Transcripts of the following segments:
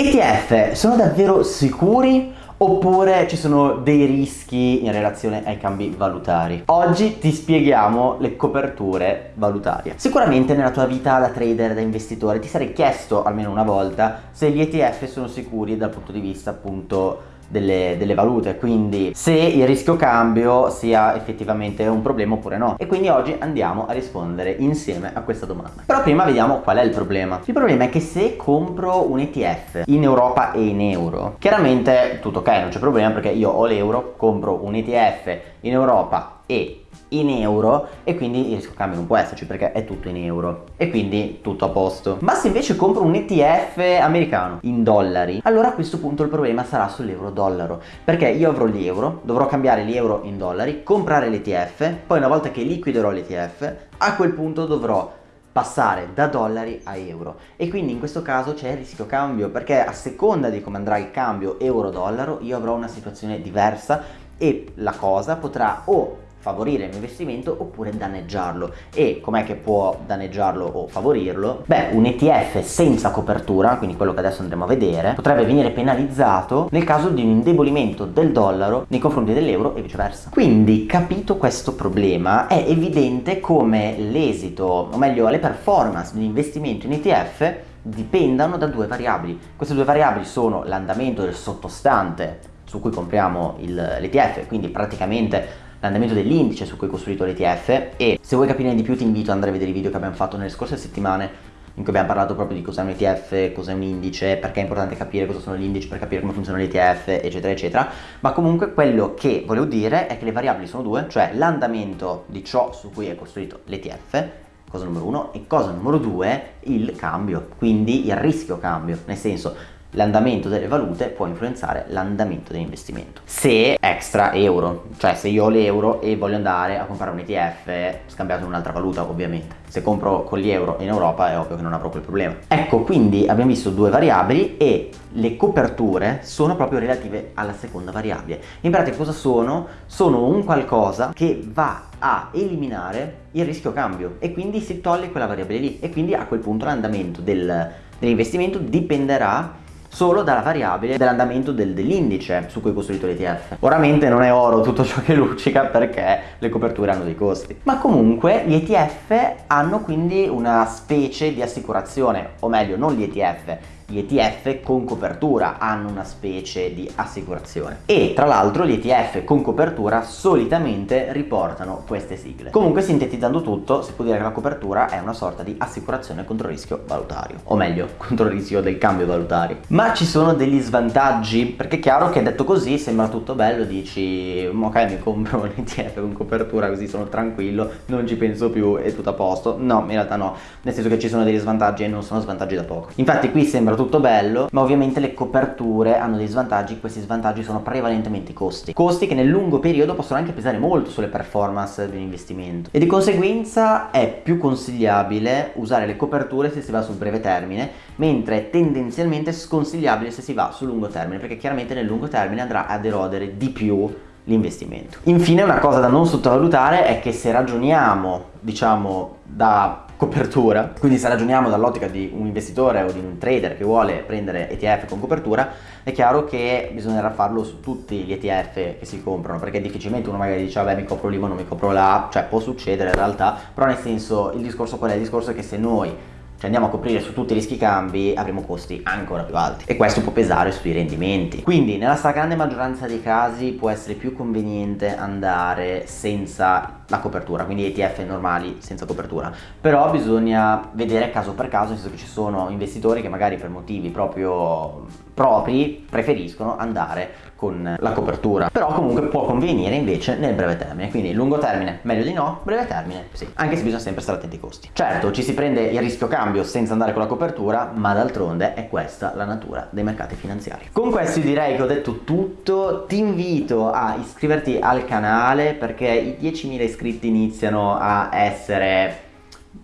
ETF sono davvero sicuri oppure ci sono dei rischi in relazione ai cambi valutari. Oggi ti spieghiamo le coperture valutarie. Sicuramente nella tua vita da trader, da investitore, ti sarei chiesto almeno una volta se gli ETF sono sicuri dal punto di vista appunto delle, delle, valute quindi se il rischio cambio sia effettivamente un problema oppure no. E quindi oggi andiamo a rispondere insieme a questa domanda. Però prima vediamo qual è il problema. Il problema è che se compro un ETF in Europa e in euro chiaramente tutto ok non c'è problema perché io ho l'euro compro un ETF in Europa e in euro e quindi il rischio cambio non può esserci perché è tutto in euro e quindi tutto a posto. Ma se invece compro un ETF americano in dollari allora a questo punto il problema sarà sull'euro dollaro perché io avrò gli euro dovrò cambiare gli euro in dollari comprare l'ETF poi una volta che liquiderò l'ETF a quel punto dovrò passare da dollari a euro. E quindi in questo caso c'è il rischio cambio perché a seconda di come andrà il cambio euro-dollaro io avrò una situazione diversa e la cosa potrà o favorire il mio investimento oppure danneggiarlo. E com'è che può danneggiarlo o favorirlo? Beh un ETF senza copertura quindi quello che adesso andremo a vedere potrebbe venire penalizzato nel caso di un indebolimento del dollaro nei confronti dell'euro e viceversa. Quindi capito questo problema è evidente come l'esito o meglio le performance di un investimento in ETF dipendano da due variabili. Queste due variabili sono l'andamento del sottostante su cui compriamo l'ETF quindi praticamente l'andamento dell'indice su cui è costruito l'ETF e se vuoi capire di più ti invito ad andare a vedere i video che abbiamo fatto nelle scorse settimane in cui abbiamo parlato proprio di cos'è un ETF, cos'è un indice, perché è importante capire cosa sono gli indici per capire come funziona l'ETF, eccetera, eccetera. Ma comunque quello che volevo dire è che le variabili sono due, cioè l'andamento di ciò su cui è costruito l'ETF, cosa numero uno, e cosa numero due, il cambio, quindi il rischio cambio, nel senso l'andamento delle valute può influenzare l'andamento dell'investimento. Se extra euro, cioè se io ho l'euro e voglio andare a comprare un ETF scambiato in un'altra valuta ovviamente. Se compro con gli euro in Europa è ovvio che non avrò quel problema. Ecco quindi abbiamo visto due variabili e le coperture sono proprio relative alla seconda variabile. In pratica cosa sono? Sono un qualcosa che va a eliminare il rischio cambio e quindi si toglie quella variabile lì e quindi a quel punto l'andamento del, dell'investimento dipenderà solo dalla variabile dell'andamento del, dell'indice su cui è costruito l'ETF. Oramente non è oro tutto ciò che luccica perché le coperture hanno dei costi. Ma comunque gli ETF hanno quindi una specie di assicurazione, o meglio non gli ETF, gli ETF con copertura hanno una specie di assicurazione. E tra l'altro gli ETF con copertura solitamente riportano queste sigle. Comunque sintetizzando tutto si può dire che la copertura è una sorta di assicurazione contro il rischio valutario. O meglio contro il rischio del cambio valutario. Ma ci sono degli svantaggi perché è chiaro che detto così sembra tutto bello dici ok mi compro un ETF con copertura così sono tranquillo non ci penso più è tutto a posto. No in realtà no. Nel senso che ci sono degli svantaggi e non sono svantaggi da poco. Infatti qui sembra tutto bello ma ovviamente le coperture hanno dei svantaggi questi svantaggi sono prevalentemente i costi costi che nel lungo periodo possono anche pesare molto sulle performance di un investimento e di conseguenza è più consigliabile usare le coperture se si va sul breve termine mentre è tendenzialmente sconsigliabile se si va sul lungo termine perché chiaramente nel lungo termine andrà ad erodere di più l'investimento. Infine una cosa da non sottovalutare è che se ragioniamo diciamo da copertura quindi se ragioniamo dall'ottica di un investitore o di un trader che vuole prendere ETF con copertura è chiaro che bisognerà farlo su tutti gli ETF che si comprano perché difficilmente uno magari dice vabbè mi copro l'I ma non mi copro la cioè può succedere in realtà però nel senso il discorso qual è? Il discorso è che se noi cioè andiamo a coprire su tutti i rischi cambi avremo costi ancora più alti. E questo può pesare sui rendimenti. Quindi nella stragrande maggioranza dei casi può essere più conveniente andare senza la copertura quindi ETF normali senza copertura. Però bisogna vedere caso per caso nel senso che ci sono investitori che magari per motivi proprio propri preferiscono andare con la copertura. Però comunque può convenire invece nel breve termine. Quindi lungo termine meglio di no breve termine sì. Anche se bisogna sempre stare attenti ai costi. Certo ci si prende il rischio cambio senza andare con la copertura ma d'altronde è questa la natura dei mercati finanziari. Con questo direi che ho detto tutto. Ti invito a iscriverti al canale perché i 10.000 iscritti iniziano a essere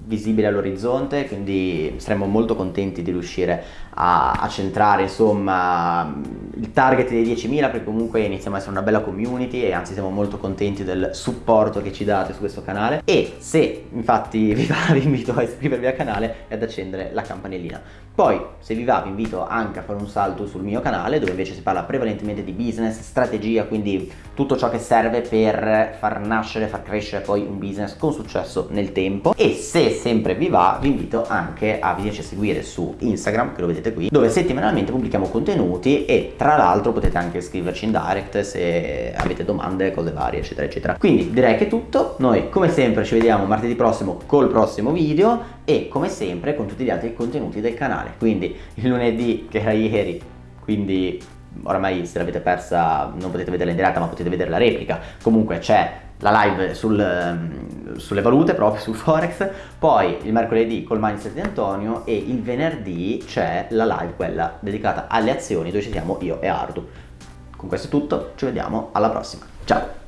visibile all'orizzonte quindi saremmo molto contenti di riuscire a, a, centrare insomma il target dei 10.000 perché comunque iniziamo a essere una bella community e anzi siamo molto contenti del supporto che ci date su questo canale e se infatti vi va vi invito a iscrivervi al canale e ad accendere la campanellina Poi, se vi va, vi invito anche a fare un salto sul mio canale, dove invece si parla prevalentemente di business, strategia, quindi tutto ciò che serve per far nascere, far crescere poi un business con successo nel tempo. E se sempre vi va, vi invito anche a venirci a seguire su Instagram, che lo vedete qui, dove settimanalmente pubblichiamo contenuti e tra l'altro potete anche scriverci in direct se avete domande, cose varie, eccetera, eccetera. Quindi direi che è tutto. Noi, come sempre, ci vediamo martedì prossimo col prossimo video e come sempre con tutti gli altri contenuti del canale quindi il lunedì che era ieri quindi oramai se l'avete persa non potete vederla in diretta ma potete vedere la replica comunque c'è la live sul, ehm, sulle valute proprio sul forex poi il mercoledì col mindset di Antonio e il venerdì c'è la live quella dedicata alle azioni dove ci siamo io e Ardu. Con questo è tutto ci vediamo alla prossima. Ciao